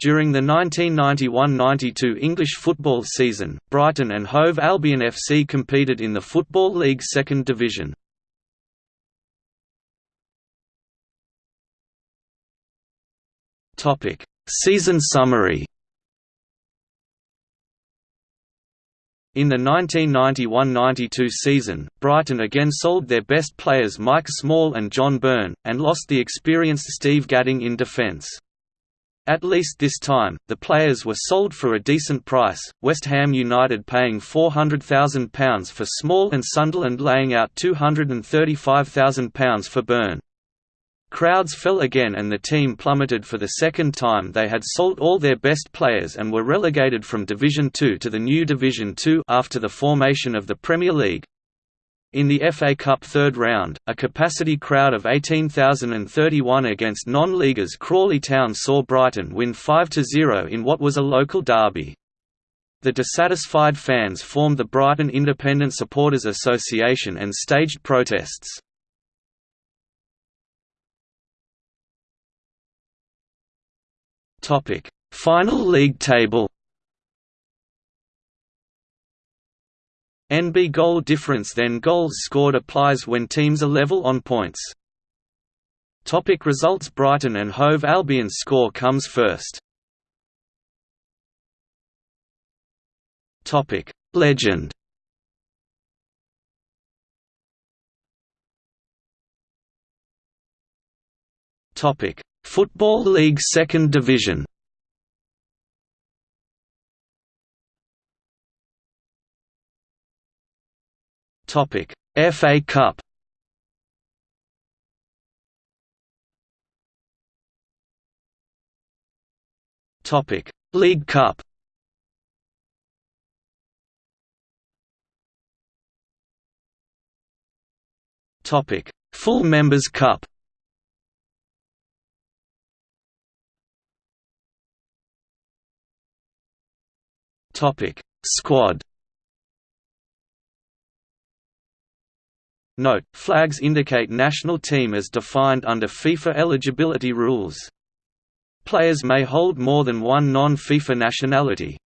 During the 1991–92 English football season, Brighton and Hove Albion FC competed in the Football League Second Division. Season summary In the 1991–92 season, Brighton again sold their best players Mike Small and John Byrne, and lost the experienced Steve Gatting in defence. At least this time, the players were sold for a decent price, West Ham United paying £400,000 for Small and Sunderland laying out £235,000 for Byrne. Crowds fell again and the team plummeted for the second time they had sold all their best players and were relegated from Division Two to the new Division Two after the formation of the Premier League. In the FA Cup third round, a capacity crowd of 18,031 against non-leaguers Crawley Town saw Brighton win 5–0 in what was a local derby. The dissatisfied fans formed the Brighton Independent Supporters Association and staged protests. Final league table NB goal difference then goals scored applies when teams are level on points. Topic results Brighton and Hove Albion score comes first. Topic Legend Topic Football League Second Division Topic: FA Cup. Topic: League Cup. Topic: Full Members Cup. Topic: Squad. Note, flags indicate national team as defined under FIFA eligibility rules. Players may hold more than one non-FIFA nationality.